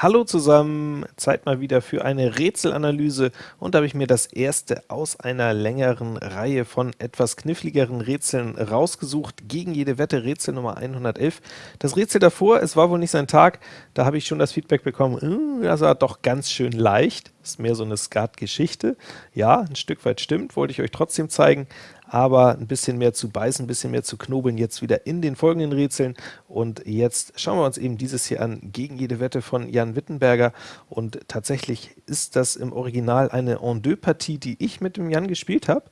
Hallo zusammen, Zeit mal wieder für eine Rätselanalyse. Und da habe ich mir das erste aus einer längeren Reihe von etwas kniffligeren Rätseln rausgesucht, gegen jede Wette. Rätsel Nummer 111. Das Rätsel davor, es war wohl nicht sein Tag, da habe ich schon das Feedback bekommen, das war doch ganz schön leicht, ist mehr so eine Skat-Geschichte. Ja, ein Stück weit stimmt, wollte ich euch trotzdem zeigen, aber ein bisschen mehr zu beißen, ein bisschen mehr zu knobeln jetzt wieder in den folgenden Rätseln. Und jetzt schauen wir uns eben dieses hier an, gegen jede Wette von Jan Wittenberger. Und tatsächlich ist das im Original eine En-deux-Partie, die ich mit dem Jan gespielt habe.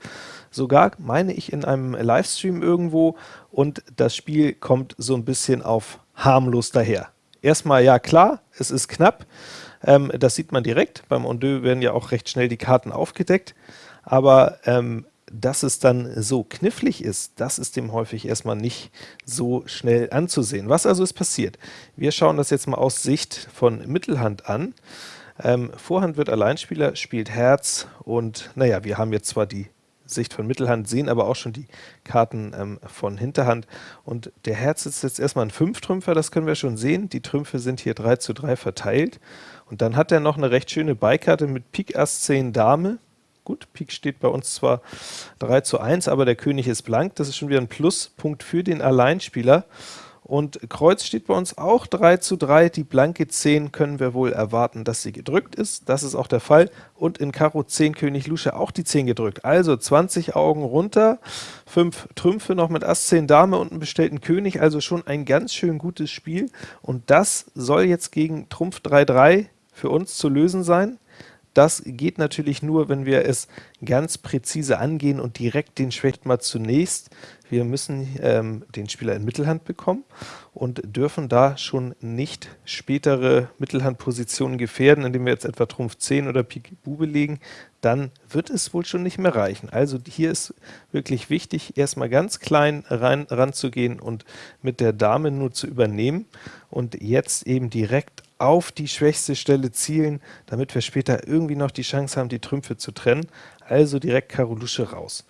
Sogar, meine ich, in einem Livestream irgendwo. Und das Spiel kommt so ein bisschen auf harmlos daher. Erstmal, ja klar, es ist knapp. Ähm, das sieht man direkt. Beim En-deux werden ja auch recht schnell die Karten aufgedeckt. Aber ähm, dass es dann so knifflig ist, das ist dem häufig erstmal nicht so schnell anzusehen. Was also ist passiert? Wir schauen das jetzt mal aus Sicht von Mittelhand an. Ähm, Vorhand wird Alleinspieler, spielt Herz und naja, wir haben jetzt zwar die Sicht von Mittelhand, sehen aber auch schon die Karten ähm, von Hinterhand. Und der Herz ist jetzt erstmal ein Fünftrümpfer, das können wir schon sehen. Die Trümpfe sind hier 3 zu 3 verteilt. Und dann hat er noch eine recht schöne Beikarte mit Pik Ass 10 Dame. Gut, Pik steht bei uns zwar 3 zu 1, aber der König ist blank. Das ist schon wieder ein Pluspunkt für den Alleinspieler. Und Kreuz steht bei uns auch 3 zu 3. Die blanke 10 können wir wohl erwarten, dass sie gedrückt ist. Das ist auch der Fall. Und in Karo 10 König Lusche auch die 10 gedrückt. Also 20 Augen runter, 5 Trümpfe noch mit Ass 10 Dame und einen bestellten König. Also schon ein ganz schön gutes Spiel. Und das soll jetzt gegen Trumpf 3-3 für uns zu lösen sein. Das geht natürlich nur, wenn wir es ganz präzise angehen und direkt den schwächt mal zunächst. Wir müssen ähm, den Spieler in Mittelhand bekommen und dürfen da schon nicht spätere Mittelhandpositionen gefährden, indem wir jetzt etwa Trumpf 10 oder Pik Bube legen, dann wird es wohl schon nicht mehr reichen. Also hier ist wirklich wichtig, erstmal ganz klein rein, ranzugehen und mit der Dame nur zu übernehmen und jetzt eben direkt auf die schwächste Stelle zielen, damit wir später irgendwie noch die Chance haben, die Trümpfe zu trennen, also direkt Karo Lusche raus.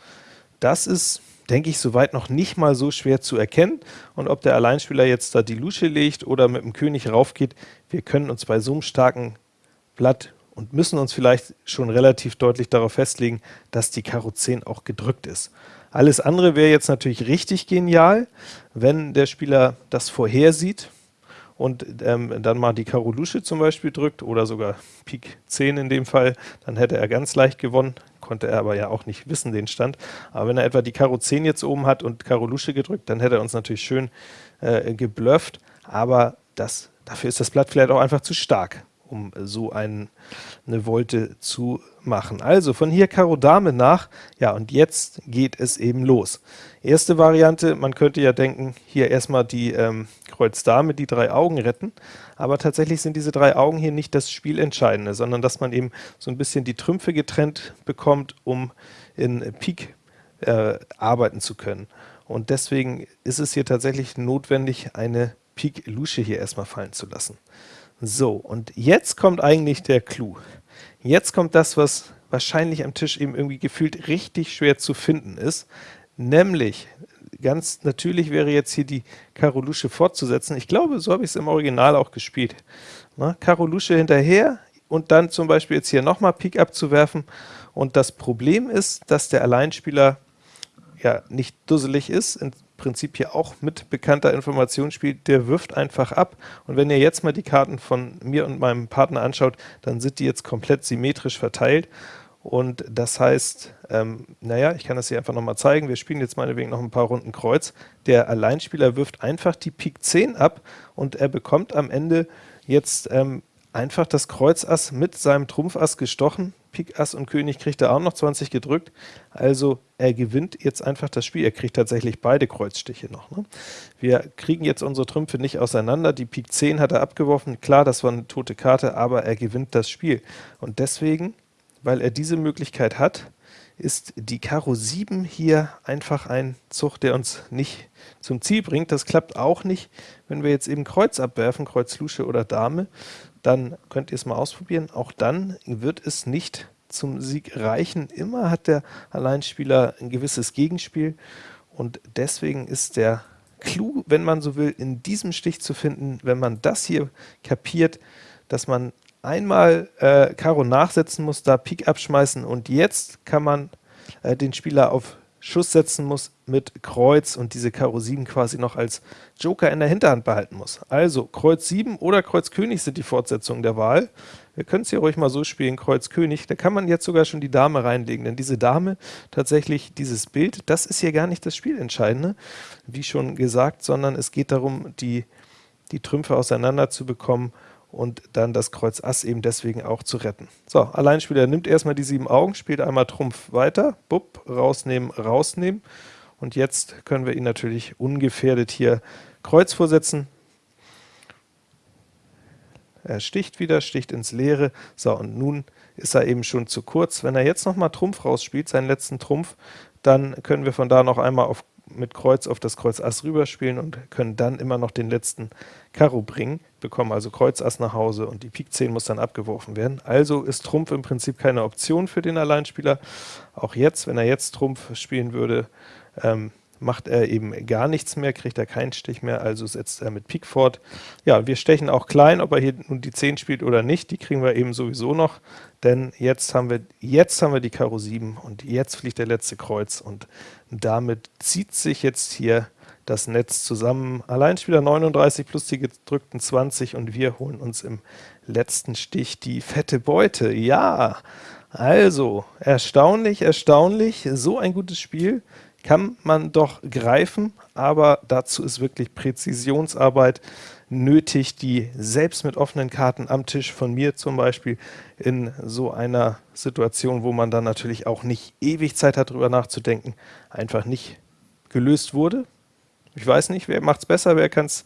Das ist, denke ich, soweit noch nicht mal so schwer zu erkennen, und ob der Alleinspieler jetzt da die Lusche legt oder mit dem König raufgeht, wir können uns bei so einem starken Blatt und müssen uns vielleicht schon relativ deutlich darauf festlegen, dass die Karo 10 auch gedrückt ist. Alles andere wäre jetzt natürlich richtig genial, wenn der Spieler das vorhersieht, und ähm, dann mal die Karo Lusche zum Beispiel drückt oder sogar Pik 10 in dem Fall, dann hätte er ganz leicht gewonnen, konnte er aber ja auch nicht wissen, den Stand. Aber wenn er etwa die Karo 10 jetzt oben hat und Karo Lusche gedrückt, dann hätte er uns natürlich schön äh, geblufft, aber das, dafür ist das Blatt vielleicht auch einfach zu stark um so ein, eine Volte zu machen. Also von hier Karo Dame nach, ja und jetzt geht es eben los. Erste Variante, man könnte ja denken, hier erstmal die ähm, Kreuz Dame, die drei Augen retten, aber tatsächlich sind diese drei Augen hier nicht das Spielentscheidende, sondern dass man eben so ein bisschen die Trümpfe getrennt bekommt, um in Pik äh, arbeiten zu können. Und deswegen ist es hier tatsächlich notwendig, eine Pik Lusche hier erstmal fallen zu lassen. So, und jetzt kommt eigentlich der Clou. Jetzt kommt das, was wahrscheinlich am Tisch eben irgendwie gefühlt richtig schwer zu finden ist, nämlich, ganz natürlich wäre jetzt hier die Karo Lusche fortzusetzen. Ich glaube, so habe ich es im Original auch gespielt. Na, Karo Lusche hinterher und dann zum Beispiel jetzt hier nochmal Pik abzuwerfen. Und das Problem ist, dass der Alleinspieler ja nicht dusselig ist, Prinzip hier auch mit bekannter Information spielt, der wirft einfach ab. Und wenn ihr jetzt mal die Karten von mir und meinem Partner anschaut, dann sind die jetzt komplett symmetrisch verteilt. Und das heißt, ähm, naja, ich kann das hier einfach nochmal zeigen, wir spielen jetzt meinetwegen noch ein paar Runden Kreuz. Der Alleinspieler wirft einfach die Pik 10 ab und er bekommt am Ende jetzt ähm, einfach das Kreuz Ass mit seinem Trumpf Ass gestochen. Pik Ass und König kriegt er auch noch 20 gedrückt. Also er gewinnt jetzt einfach das Spiel. Er kriegt tatsächlich beide Kreuzstiche noch. Ne? Wir kriegen jetzt unsere Trümpfe nicht auseinander. Die Pik 10 hat er abgeworfen. Klar, das war eine tote Karte, aber er gewinnt das Spiel. Und deswegen, weil er diese Möglichkeit hat, ist die Karo 7 hier einfach ein Zug, der uns nicht zum Ziel bringt. Das klappt auch nicht, wenn wir jetzt eben Kreuz abwerfen, Kreuz Lusche oder Dame, dann könnt ihr es mal ausprobieren. Auch dann wird es nicht zum Sieg reichen. Immer hat der Alleinspieler ein gewisses Gegenspiel und deswegen ist der Clou, wenn man so will, in diesem Stich zu finden, wenn man das hier kapiert, dass man einmal äh, Karo nachsetzen muss, da Pik abschmeißen und jetzt kann man äh, den Spieler auf Schuss setzen muss mit Kreuz und diese Karo 7 quasi noch als Joker in der Hinterhand behalten muss. Also Kreuz 7 oder Kreuz König sind die Fortsetzungen der Wahl. Wir können es hier ruhig mal so spielen, Kreuz König, da kann man jetzt sogar schon die Dame reinlegen, denn diese Dame, tatsächlich dieses Bild, das ist hier gar nicht das Spielentscheidende, wie schon gesagt, sondern es geht darum, die, die Trümpfe auseinander zu bekommen und dann das Kreuz Ass eben deswegen auch zu retten. So, Alleinspieler nimmt erstmal die sieben Augen, spielt einmal Trumpf weiter, bupp, rausnehmen, rausnehmen, und jetzt können wir ihn natürlich ungefährdet hier Kreuz vorsetzen. Er sticht wieder, sticht ins Leere, so, und nun ist er eben schon zu kurz. Wenn er jetzt nochmal Trumpf rausspielt, seinen letzten Trumpf, dann können wir von da noch einmal auf mit Kreuz auf das Kreuz Ass rüberspielen und können dann immer noch den letzten Karo bringen, bekommen also Kreuz Ass nach Hause und die Pik 10 muss dann abgeworfen werden. Also ist Trumpf im Prinzip keine Option für den Alleinspieler. Auch jetzt, wenn er jetzt Trumpf spielen würde, ähm, macht er eben gar nichts mehr, kriegt er keinen Stich mehr, also setzt er mit Pik fort. Ja, wir stechen auch klein, ob er hier nun die 10 spielt oder nicht, die kriegen wir eben sowieso noch, denn jetzt haben wir, jetzt haben wir die Karo 7 und jetzt fliegt der letzte Kreuz und damit zieht sich jetzt hier das Netz zusammen. Alleinspieler 39 plus die gedrückten 20 und wir holen uns im letzten Stich die fette Beute. Ja, also erstaunlich, erstaunlich, so ein gutes Spiel kann man doch greifen, aber dazu ist wirklich Präzisionsarbeit nötig, die selbst mit offenen Karten am Tisch von mir zum Beispiel in so einer Situation, wo man dann natürlich auch nicht ewig Zeit hat, darüber nachzudenken, einfach nicht gelöst wurde. Ich weiß nicht, wer macht es besser, wer kann es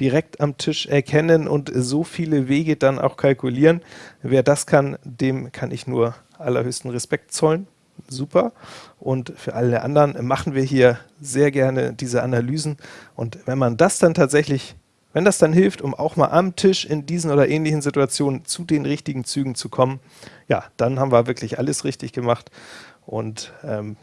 direkt am Tisch erkennen und so viele Wege dann auch kalkulieren. Wer das kann, dem kann ich nur allerhöchsten Respekt zollen super. Und für alle anderen machen wir hier sehr gerne diese Analysen. Und wenn man das dann tatsächlich, wenn das dann hilft, um auch mal am Tisch in diesen oder ähnlichen Situationen zu den richtigen Zügen zu kommen, ja, dann haben wir wirklich alles richtig gemacht. Und ähm,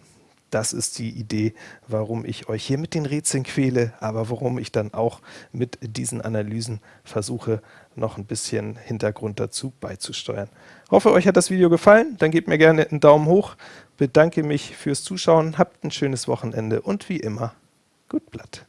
das ist die Idee, warum ich euch hier mit den Rätseln quäle, aber warum ich dann auch mit diesen Analysen versuche, noch ein bisschen Hintergrund dazu beizusteuern. Hoffe, euch hat das Video gefallen, dann gebt mir gerne einen Daumen hoch, bedanke mich fürs Zuschauen, habt ein schönes Wochenende und wie immer, gut Blatt.